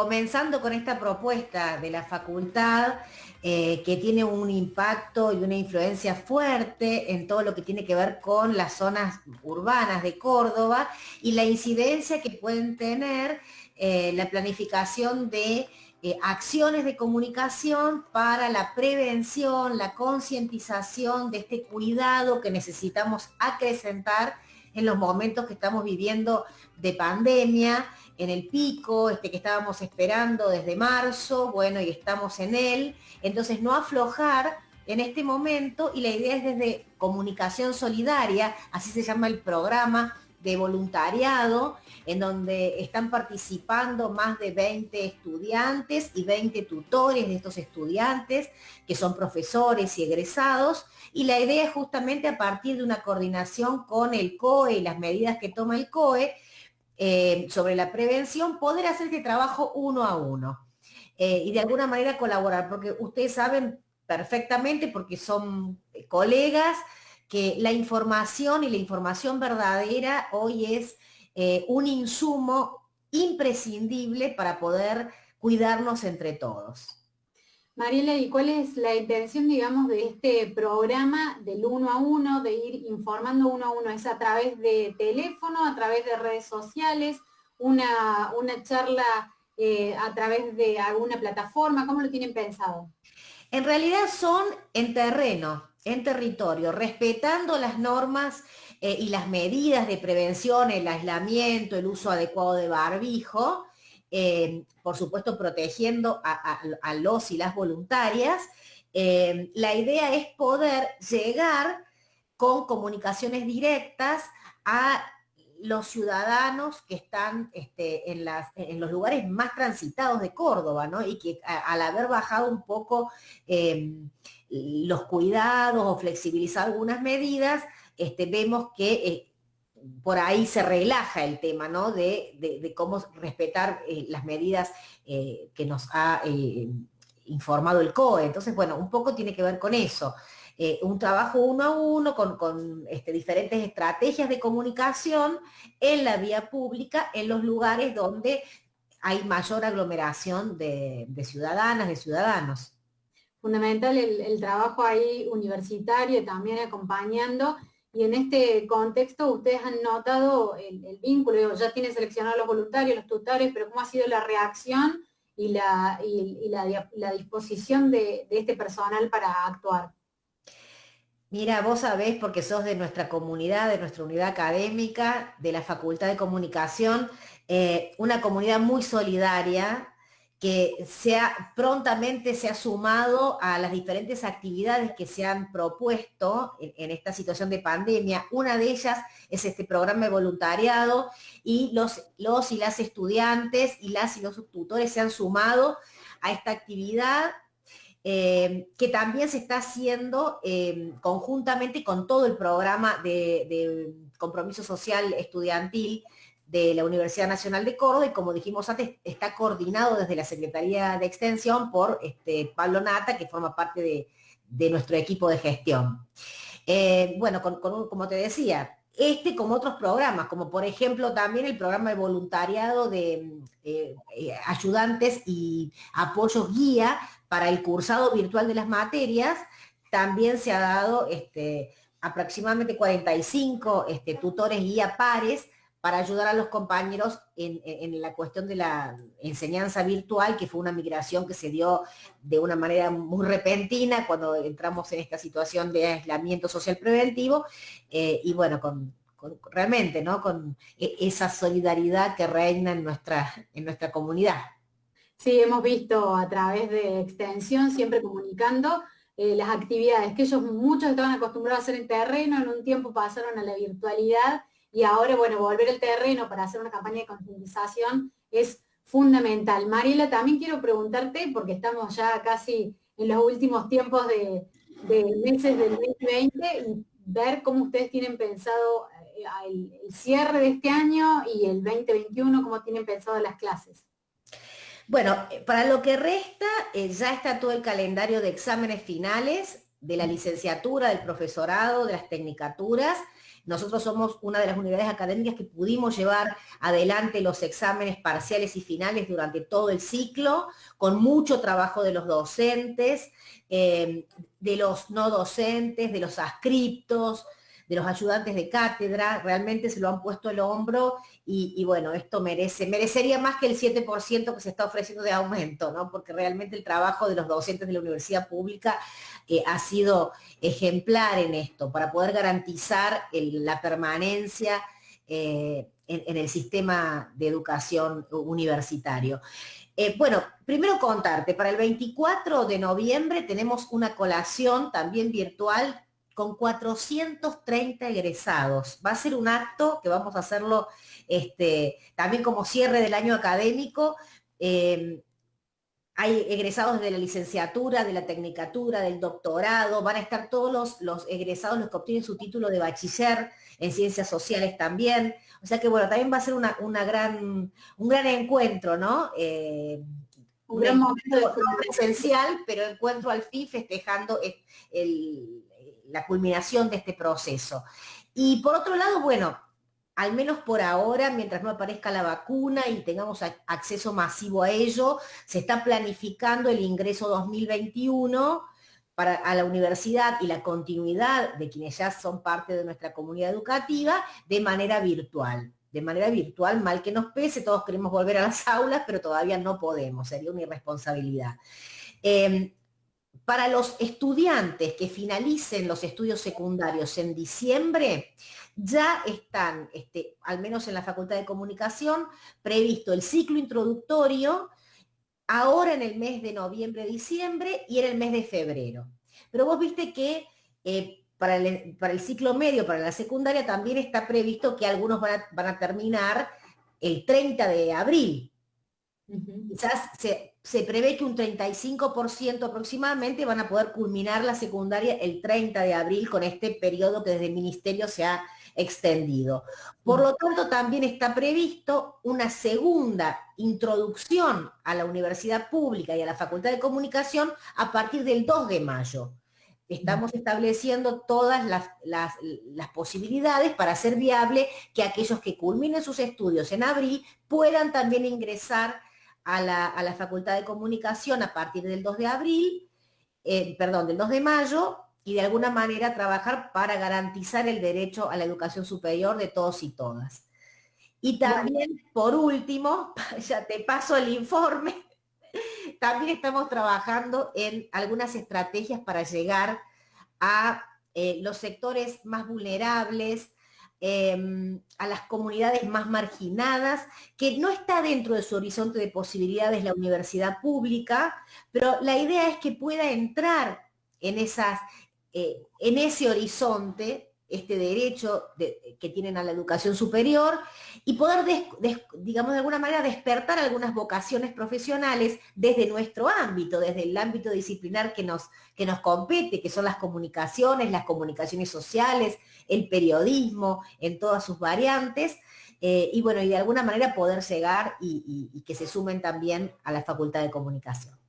Comenzando con esta propuesta de la facultad, eh, que tiene un impacto y una influencia fuerte en todo lo que tiene que ver con las zonas urbanas de Córdoba y la incidencia que pueden tener eh, la planificación de eh, acciones de comunicación para la prevención, la concientización de este cuidado que necesitamos acrecentar en los momentos que estamos viviendo de pandemia, en el pico, este que estábamos esperando desde marzo, bueno, y estamos en él. Entonces, no aflojar en este momento y la idea es desde comunicación solidaria, así se llama el programa de voluntariado, en donde están participando más de 20 estudiantes y 20 tutores de estos estudiantes, que son profesores y egresados, y la idea es justamente a partir de una coordinación con el COE y las medidas que toma el COE eh, sobre la prevención, poder hacer este trabajo uno a uno eh, y de alguna manera colaborar, porque ustedes saben perfectamente, porque son colegas, que la información y la información verdadera hoy es eh, un insumo imprescindible para poder cuidarnos entre todos. Mariela, ¿y cuál es la intención, digamos, de este programa del uno a uno, de ir informando uno a uno? ¿Es a través de teléfono, a través de redes sociales, una, una charla eh, a través de alguna plataforma? ¿Cómo lo tienen pensado? En realidad son en terreno, en territorio, respetando las normas eh, y las medidas de prevención, el aislamiento, el uso adecuado de barbijo, eh, por supuesto protegiendo a, los y las voluntarias. Eh, la idea es poder llegar con comunicaciones directas a los ciudadanos que están este, en, los lugares más transitados de Córdoba, ¿no? Y que al haber bajado un poco los cuidados o flexibilizar algunas medidas, este, vemos que eh, por ahí se relaja el tema, ¿no? De, cómo respetar eh, las medidas eh, que nos ha informado el COE. Entonces, bueno, un poco tiene que ver con eso. un trabajo uno a uno con, este, diferentes estrategias de comunicación en la vía pública, en los lugares donde hay mayor aglomeración de ciudadanas, de ciudadanos fundamental el, trabajo ahí universitario también acompañando. Y en este contexto ustedes han notado el, vínculo, ya tienen seleccionado los voluntarios, los tutores, pero cómo ha sido la reacción y la, la, disposición de, este personal para actuar. Mira, vos sabés, porque sos de nuestra comunidad, de nuestra unidad académica, de la Facultad de Comunicación, eh, una comunidad muy solidaria, que sea, prontamente se ha sumado a las diferentes actividades que se han propuesto en, esta situación de pandemia. Una de ellas es este programa de voluntariado y los, los y las estudiantes y las y los tutores se han sumado a esta actividad eh, que también se está haciendo eh, conjuntamente con todo el programa de compromiso social estudiantil de la Universidad Nacional de Córdoba y como dijimos antes, está coordinado desde la Secretaría de Extensión por este, Pablo Nata, que forma parte de, nuestro equipo de gestión. Eh, bueno, como te decía, este como otros programas, como por ejemplo también el programa de voluntariado de eh, eh, ayudantes y apoyos guía para el cursado virtual de las materias, también se ha dado este, aproximadamente 45 este, tutores guía pares para ayudar a los compañeros en, la cuestión de la enseñanza virtual, que fue una migración que se dio de una manera muy repentina cuando entramos en esta situación de aislamiento social preventivo, eh, y bueno, con, realmente, ¿no? Con e, esa solidaridad que reina en nuestra, en nuestra comunidad. Sí, hemos visto a través de extensión, siempre comunicando, eh, las actividades que ellos muchos estaban acostumbrados a hacer en terreno, en un tiempo pasaron a la virtualidad y ahora, bueno, volver el terreno para hacer una campaña de concientización es fundamental. Mariela, también quiero preguntarte, porque estamos ya casi en los últimos tiempos de, meses del 2020, y ver cómo ustedes tienen pensado eh, el, cierre de este año y el 2021, cómo tienen pensado las clases. Bueno, para lo que resta, eh, ya está todo el calendario de exámenes finales de la licenciatura, del profesorado, de las tecnicaturas, nosotros somos una de las unidades académicas que pudimos llevar adelante los exámenes parciales y finales durante todo el ciclo, con mucho trabajo de los docentes, eh, de los no docentes, de los ascriptos, de los ayudantes de cátedra, realmente se lo han puesto el hombro y, bueno, esto merece, merecería más que el 7% que se está ofreciendo de aumento, ¿no? Porque realmente el trabajo de los docentes de la universidad pública eh, ha sido ejemplar en esto, para poder garantizar la permanencia eh, en, el sistema de educación universitario. Eh, bueno, primero contarte, para el 24 de noviembre tenemos una colación también virtual con 430 egresados. Va a ser un acto que vamos a hacerlo este, también como cierre del año académico. Em, hay egresados de la licenciatura, de la tecnicatura, del doctorado, van a estar todos los, los, egresados los que obtienen su título de bachiller en ciencias sociales también. O sea que bueno, también va a ser una, gran, un gran encuentro, ¿no? Eh, un gran momento presencial, pero encuentro al fin festejando el, la culminación de este proceso. Y por otro lado, bueno, al menos por ahora, mientras no aparezca la vacuna y tengamos acceso masivo a ello, se está planificando el ingreso 2021 para, a la universidad y la continuidad de quienes ya son parte de nuestra comunidad educativa de manera virtual. De manera virtual, mal que nos pese, todos queremos volver a las aulas, pero todavía no podemos, sería una irresponsabilidad. Em, para los estudiantes que finalicen los estudios secundarios en diciembre, ya están, este, al menos en la Facultad de Comunicación, previsto el ciclo introductorio ahora en el mes de noviembre, diciembre y en el mes de febrero. Pero vos viste que eh, para, el, ciclo medio, para la secundaria, también está previsto que algunos van a, terminar el 30 de abril. Quizás se, se prevé que un 35% aproximadamente van a poder culminar la secundaria el 30 de abril con este periodo que desde el ministerio se ha extendido. Por lo tanto, también está previsto una segunda introducción a la universidad pública y a la Facultad de Comunicación a partir del 2 de mayo. Estamos estableciendo todas las, las posibilidades para hacer viable que aquellos que culminen sus estudios en abril puedan también ingresar a la, Facultad de Comunicación a partir del 2 de abril, eh, perdón, del 2 de mayo, y de alguna manera trabajar para garantizar el derecho a la educación superior de todos y todas. Y también, por último, ya te paso el informe, también estamos trabajando en algunas estrategias para llegar a eh, los sectores más vulnerables, Em, a las comunidades más marginadas, que no está dentro de su horizonte de posibilidades la universidad pública, pero la idea es que pueda entrar en, esas, eh, en ese horizonte este derecho que tienen a la educación superior y poder, digamos, de alguna manera despertar algunas vocaciones profesionales desde nuestro ámbito, desde el ámbito disciplinar que nos, que nos compete, que son las comunicaciones, las comunicaciones sociales, el periodismo en todas sus variantes, eh, y bueno, y de alguna manera poder llegar y que se sumen también a la Facultad de Comunicación.